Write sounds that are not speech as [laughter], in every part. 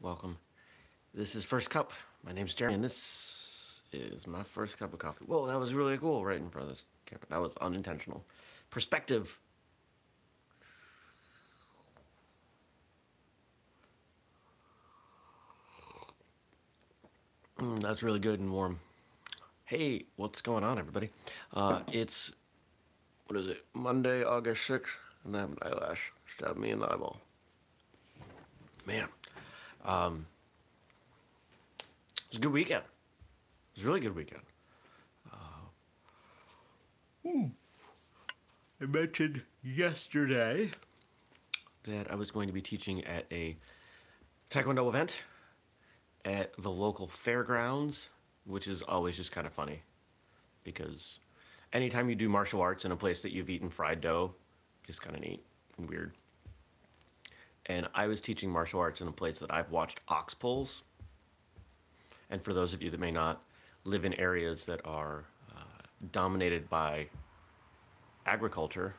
welcome. This is First Cup. My name's Jeremy, and this is my first cup of coffee. Whoa, that was really cool right in front of this camera. That was unintentional. Perspective. Mm, that's really good and warm. Hey, what's going on, everybody? Uh, it's, what is it, Monday, August 6th, and that eyelash stabbed me in the eyeball. Man, um, it was a good weekend. It was a really good weekend. Uh, I mentioned yesterday that I was going to be teaching at a Taekwondo event at the local fairgrounds, which is always just kind of funny because anytime you do martial arts in a place that you've eaten fried dough, it's kind of neat and weird. And I was teaching martial arts in a place that I've watched ox pulls. And for those of you that may not live in areas that are uh, dominated by agriculture,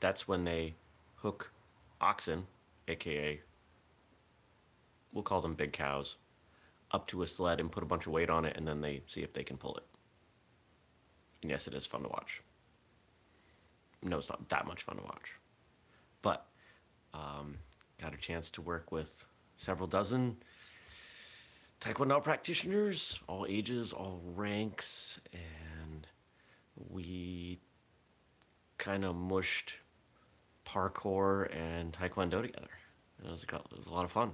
that's when they hook oxen, aka we'll call them big cows, up to a sled and put a bunch of weight on it, and then they see if they can pull it. And yes, it is fun to watch. No, it's not that much fun to watch. But um, got a chance to work with several dozen Taekwondo practitioners, all ages, all ranks, and we kind of mushed parkour and Taekwondo together. It was, it was a lot of fun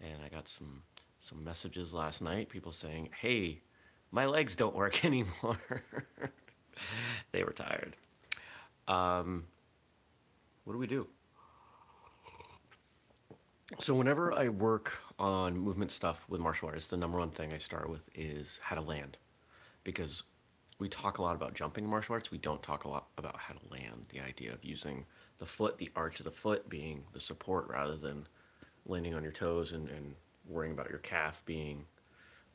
and I got some some messages last night, people saying, hey, my legs don't work [laughs] anymore. they were tired. Um, what do we do? So whenever I work on movement stuff with martial artists, the number one thing I start with is how to land. Because we talk a lot about jumping in martial arts, we don't talk a lot about how to land. The idea of using the foot, the arch of the foot being the support rather than landing on your toes and, and worrying about your calf being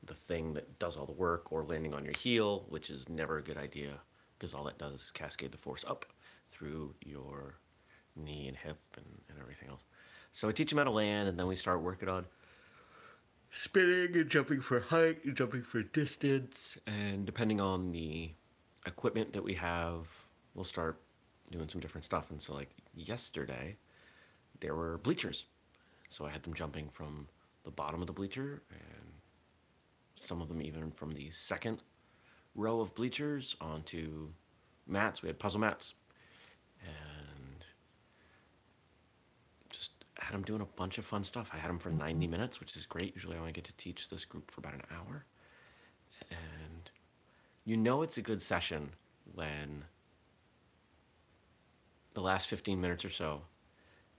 the thing that does all the work or landing on your heel, which is never a good idea because all that does is cascade the force up through your knee and hip and, and everything else. So I teach them how to land and then we start working on spinning and jumping for height and jumping for distance. And depending on the equipment that we have, we'll start doing some different stuff. And so like yesterday, there were bleachers so I had them jumping from the bottom of the bleacher and some of them even from the second row of bleachers onto mats. We had puzzle mats and just had them doing a bunch of fun stuff. I had them for 90 minutes, which is great. Usually I only get to teach this group for about an hour. And you know it's a good session when the last 15 minutes or so,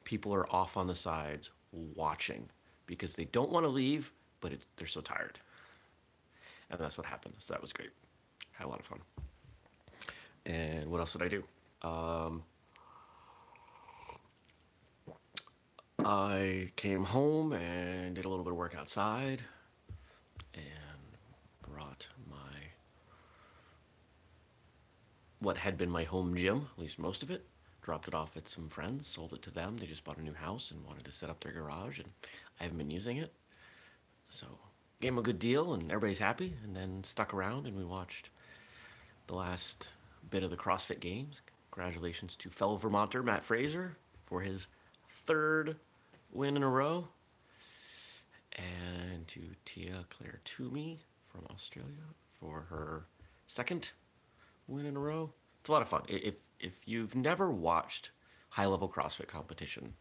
people are off on the sides watching because they don't want to leave, but it, they're so tired. And that's what happened. So that was great. Had a lot of fun. And what else did I do? Um, I came home and did a little bit of work outside and brought my what had been my home gym, at least most of it, dropped it off at some friends, sold it to them. They just bought a new house and wanted to set up their garage, and I haven't been using it. So gave them a good deal, and everybody's happy, and then stuck around, and we watched the last bit of the CrossFit Games. Congratulations to fellow Vermonter Matt Fraser for his third win in a row, and to Tia Clair Toomey from Australia for her second win in a row it's a lot of fun. If, if you've never watched high-level CrossFit competition,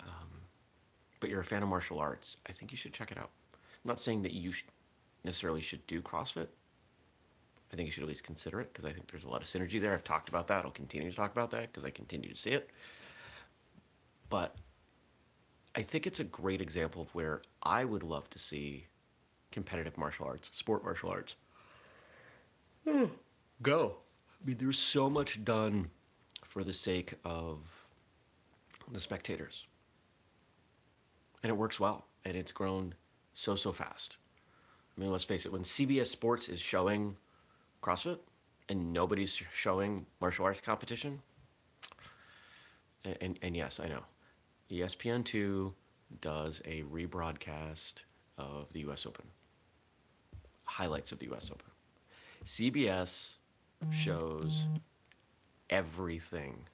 um, but you're a fan of martial arts, I think you should check it out. I'm not saying that you necessarily should do CrossFit. I think you should at least consider it because I think there's a lot of synergy there. I've talked about that. I'll continue to talk about that because I continue to see it. But I think it's a great example of where I would love to see competitive martial arts, sport martial arts. Hmm, go. I mean, there's so much done for the sake of the spectators. And it works well, and it's grown so, so fast. I mean, let's face it, when CBS Sports is showing CrossFit and nobody's showing martial arts competition, and, and, and yes, I know, ESPN2 does a rebroadcast of the US Open, highlights of the US Open. CBS shows everything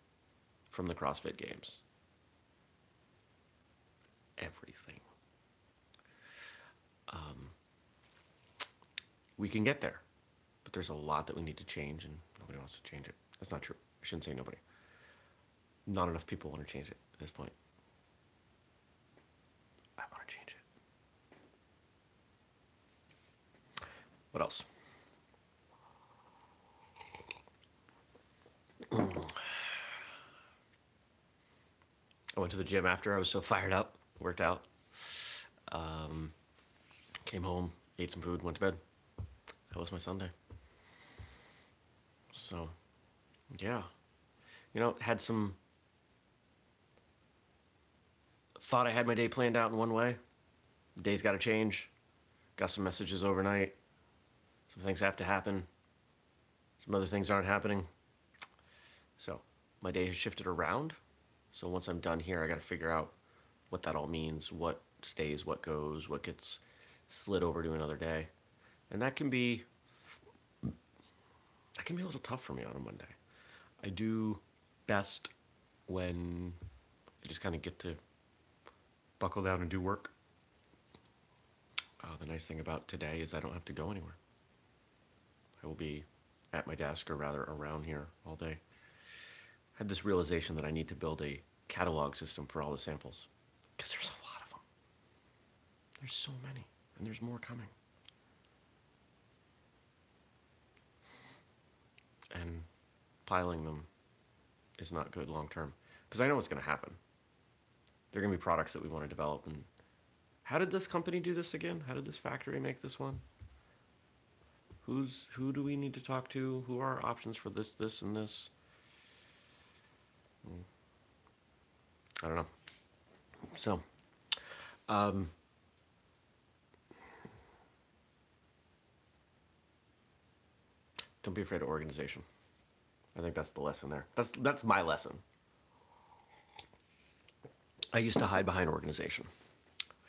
from the CrossFit Games. Everything. Um, we can get there, but there's a lot that we need to change, and nobody wants to change it. That's not true. I shouldn't say nobody. Not enough people want to change it at this point. I want to change it. What else? I went to the gym after. I was so fired up. Worked out. Um, came home, ate some food, went to bed. That was my Sunday. So, yeah. You know, had some. Thought I had my day planned out in one way. Day's got to change. Got some messages overnight. Some things have to happen. Some other things aren't happening. So, my day has shifted around. So, once I'm done here, I got to figure out what that all means, what stays, what goes, what gets slid over to another day. And that can be that can be a little tough for me on a Monday. I do best when I just kind of get to buckle down and do work. Uh, the nice thing about today is I don't have to go anywhere. I will be at my desk, or rather around here all day. I had this realization that I need to build a catalog system for all the samples because there's a lot of them. There's so many, and there's more coming. And piling them is not good long term because I know what's going to happen. There are going to be products that we want to develop. And how did this company do this again? How did this factory make this one? Who's who do we need to talk to? Who are our options for this, this, and this? Hmm. I don't know. So, um, don't be afraid of organization. I think that's the lesson there. That's that's my lesson. I used to hide behind organization.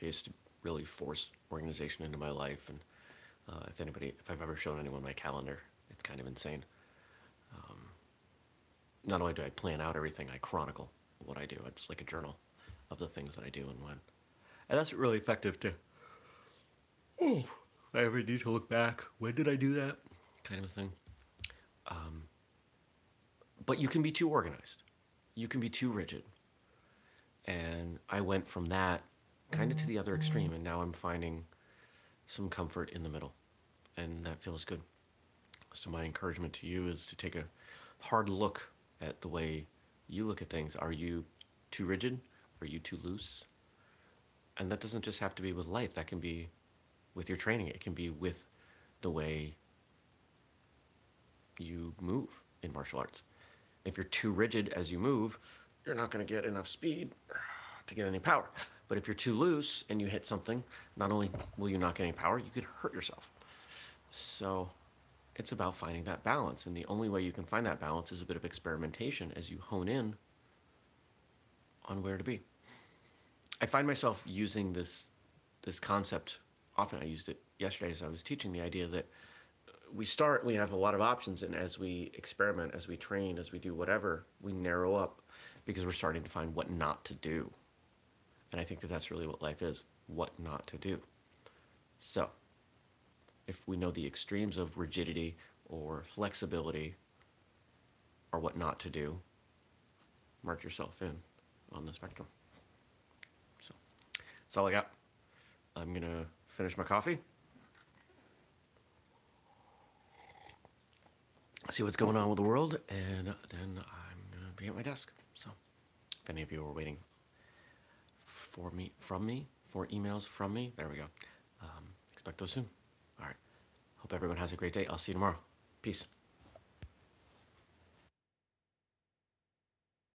I used to really force organization into my life, and uh, if anybody, if I've ever shown anyone my calendar, it's kind of insane. Um, not only do I plan out everything, I chronicle what I do. It's like a journal of the things that I do and when, and that's really effective too. Oh, I ever need to look back. When did I do that? Kind of a thing. Um, but you can be too organized. You can be too rigid. And I went from that kind of to the other extreme, and now I'm finding some comfort in the middle, and that feels good. So, my encouragement to you is to take a hard look at the way you look at things. Are you too rigid? Are you too loose? And that doesn't just have to be with life, that can be with your training, it can be with the way you move in martial arts. If you're too rigid as you move, you're not going to get enough speed to get any power. But if you're too loose and you hit something, not only will you not get any power, you could hurt yourself. So it's about finding that balance. And the only way you can find that balance is a bit of experimentation as you hone in on where to be. I find myself using this this concept often. I used it yesterday as I was teaching the idea that we start, we have a lot of options, and as we experiment, as we train, as we do whatever, we narrow up because we're starting to find what not to do. And I think that that's really what life is what not to do. So, if we know the extremes of rigidity or flexibility or what not to do, mark yourself in on the spectrum. So, that's all I got. I'm to finish my coffee. see what's going on with the world, and then I'm gonna be at my desk. So, if any of you are waiting for me, from me, for emails from me, there we go. Um, expect those soon. All right. Hope everyone has a great day. I'll see you tomorrow. Peace.